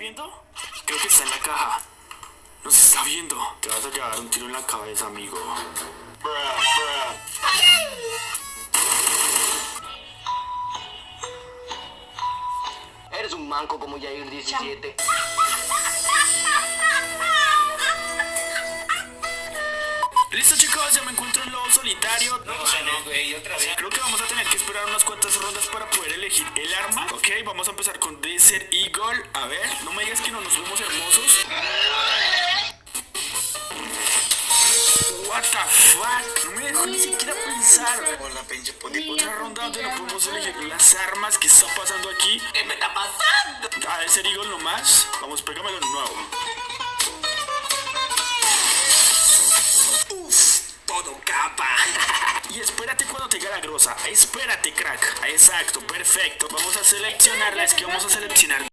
viendo? Creo que está en la caja. Nos está viendo. Te vas a llevar un tiro en la cabeza, amigo. Bruh, bruh. Eres un manco como Yair 17. Listo chicos, ya me encuentro en lobo solitario. No, no, güey, otra vez. Creo que vamos elegir el arma. Ok, vamos a empezar con Desert Eagle. A ver, no me digas que no nos vemos hermosos. What the fuck? No me dejo ni siquiera pensar. Con la pinche puti Otra ronda donde no podemos elegir las armas. ¿Qué está pasando aquí? ¿Qué me está pasando? A Desert Eagle nomás. Vamos, pégamelo de nuevo. Uf, todo capa. Y espérate cuando te la grosa. Espérate, crack. Exacto, perfecto. Vamos a seleccionarla. Es que vamos a seleccionar